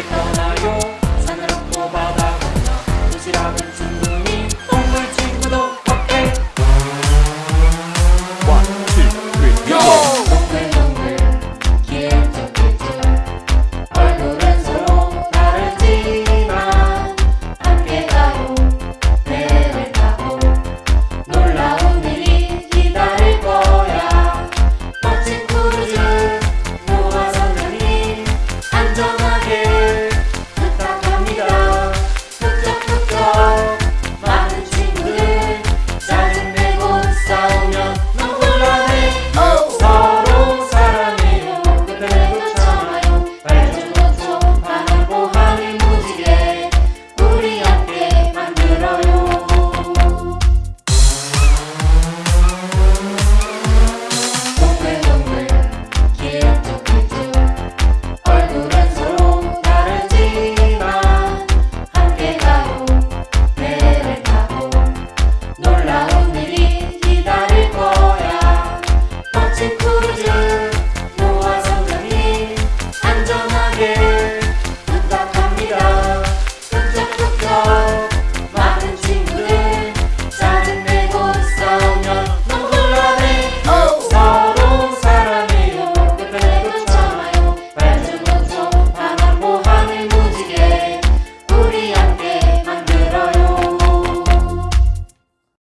Good morning.